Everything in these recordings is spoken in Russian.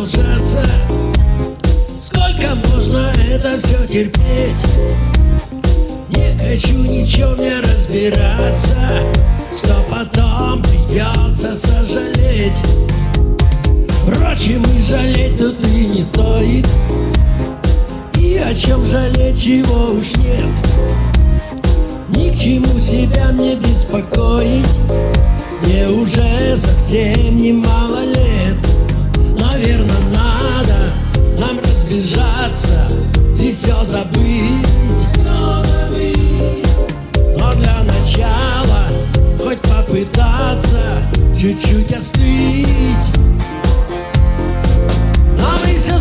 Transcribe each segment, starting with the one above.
продолжаться. Сколько можно это все терпеть? Не хочу ничего не разбираться Что потом придется сожалеть. Впрочем, и жалеть тут и не стоит. И о чем жалеть, чего уж нет. Ни к чему себя мне беспокоить. Мне уже совсем все забыть, все забыть. Но для начала хоть попытаться Чуть-чуть остыть. Все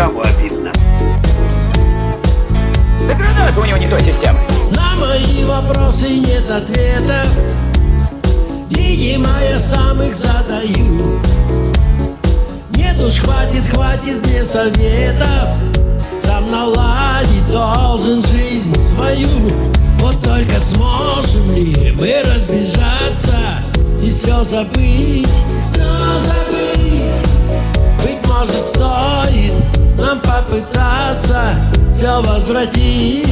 за державу обидно. Да граната у него не той системы. На мои вопросы нет ответов, видимо я сам их задаю. Нет уж хватит, хватит мне советов, сам наладить должен жизнь свою. Вот только сможем ли мы разбежаться И все забыть, все забыть Быть может стоит нам попытаться Все возвратить